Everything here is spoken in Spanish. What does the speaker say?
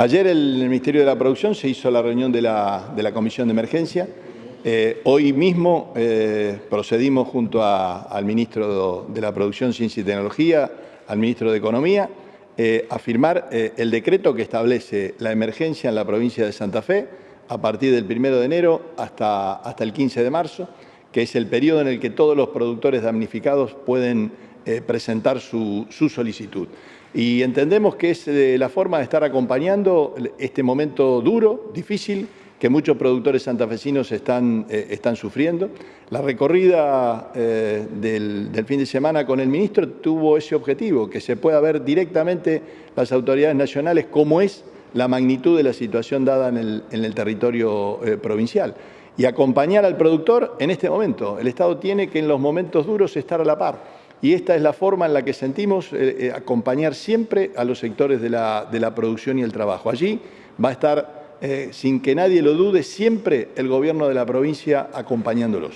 Ayer el Ministerio de la Producción se hizo la reunión de la, de la Comisión de Emergencia. Eh, hoy mismo eh, procedimos junto al Ministro de la Producción, Ciencia y Tecnología, al Ministro de Economía, eh, a firmar el decreto que establece la emergencia en la provincia de Santa Fe a partir del 1 de enero hasta, hasta el 15 de marzo, que es el periodo en el que todos los productores damnificados pueden eh, presentar su, solicitud. Y entendemos que es eh, la forma de estar acompañando este momento duro, difícil, que muchos productores santafesinos están, eh, sufriendo. La recorrida del, fin de semana con el ministro tuvo ese objetivo, que se pueda ver directamente las autoridades nacionales cómo es la magnitud de la situación dada en el, territorio provincial y acompañar al productor en este momento. El Estado tiene que en los momentos duros estar a la par y esta es la forma en la que sentimos eh, eh, acompañar siempre a los sectores de la, de la, producción y el trabajo. Allí va a estar, eh, sin que nadie lo dude, siempre el gobierno de la provincia acompañándolos.